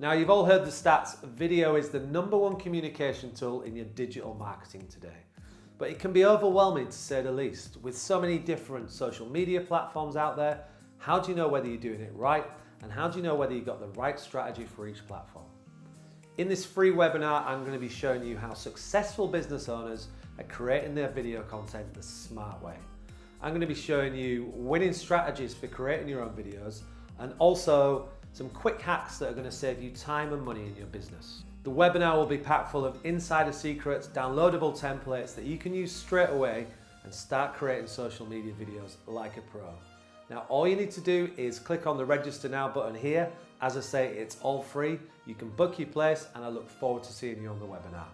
Now you've all heard the stats, video is the number one communication tool in your digital marketing today. But it can be overwhelming to say the least. With so many different social media platforms out there, how do you know whether you're doing it right? And how do you know whether you've got the right strategy for each platform? In this free webinar, I'm going to be showing you how successful business owners are creating their video content the smart way. I'm going to be showing you winning strategies for creating your own videos and also some quick hacks that are going to save you time and money in your business. The webinar will be packed full of insider secrets, downloadable templates that you can use straight away and start creating social media videos like a pro. Now all you need to do is click on the register now button here. As I say, it's all free. You can book your place and I look forward to seeing you on the webinar.